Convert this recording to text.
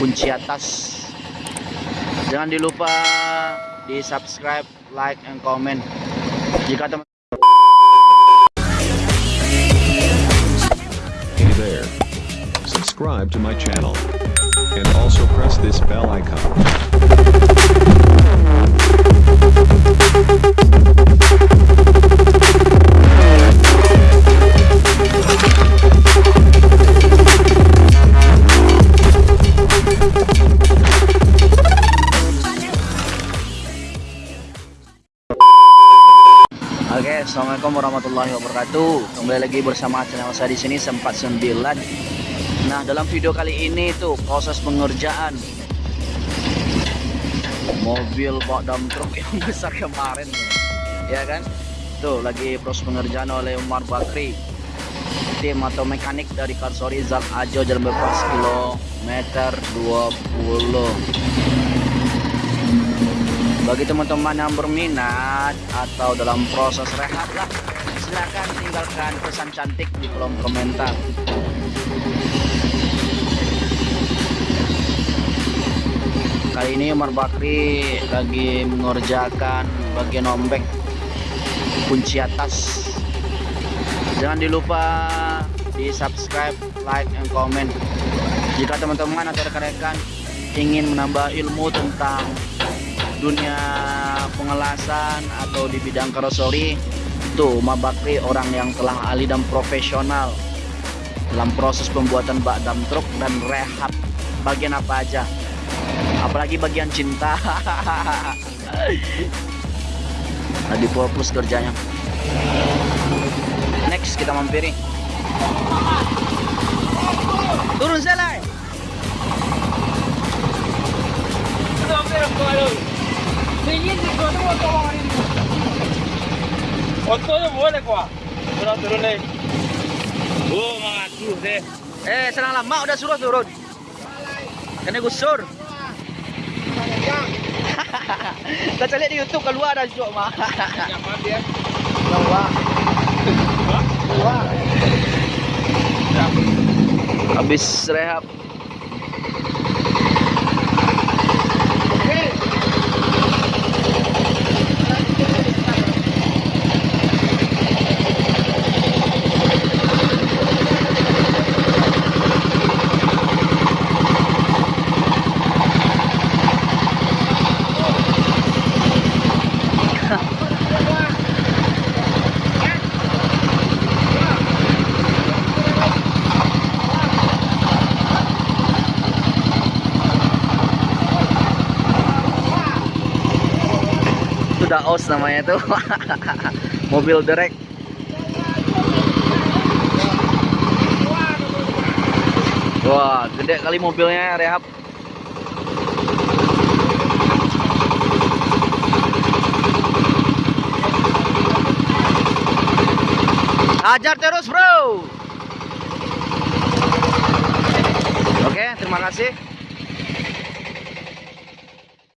kunci atas jangan dilupa di subscribe like and comment jika teman Hey there. Subscribe to my channel. And also press this bell icon. Oke, assalamualaikum warahmatullahi wabarakatuh. Kembali lagi bersama channel saya di sini sempat 9. Nah, dalam video kali ini tuh proses pengerjaan mobil bak dump truk yang besar kemarin, ya kan? Tuh lagi proses pengerjaan oleh Umar Bakri, tim atau mekanik dari Karsori Zat Ajo Jalan Bebas kilometer 20 bagi teman-teman yang berminat atau dalam proses rehat lah silahkan tinggalkan pesan cantik di kolom komentar. Kali ini Umar Bakri lagi mengerjakan bagian ombek kunci atas. Jangan dilupa di subscribe like and comment. Jika teman-teman atau rekan-rekan ingin menambah ilmu tentang dunia pengelasan atau di bidang karoseri tuh Umar Bakri orang yang telah ahli dan profesional dalam proses pembuatan bak dam truk dan rehab. Bagian apa aja? Apalagi bagian cinta. Lagi fokus kerjanya. Next kita mampiri. Turun selai Boleh. Turun deh. Oh, deh. eh senang lama udah suruh turun kena gusur kita cari di YouTube keluar ada jok mah keluar keluar habis rehab daos namanya tuh. Mobil derek wah gede kali mobilnya rehab. Hajar terus bro. Oke terima kasih